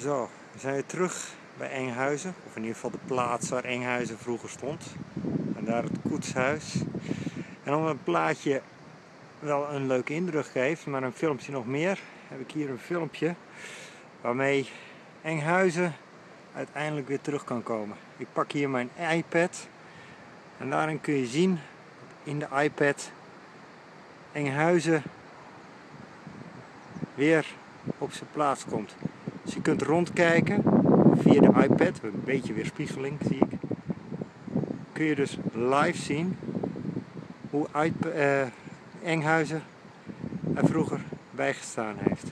Zo, we zijn weer terug bij Enghuizen. Of in ieder geval de plaats waar Enghuizen vroeger stond. En daar het koetshuis. En om een plaatje wel een leuke indruk geeft, maar een filmpje nog meer, heb ik hier een filmpje waarmee Enghuizen uiteindelijk weer terug kan komen. Ik pak hier mijn iPad en daarin kun je zien in de iPad Enghuizen weer op zijn plaats komt. Dus je kunt rondkijken via de iPad, een beetje weerspiegeling zie ik. Kun je dus live zien hoe uh, Enghuizen er vroeger bijgestaan heeft.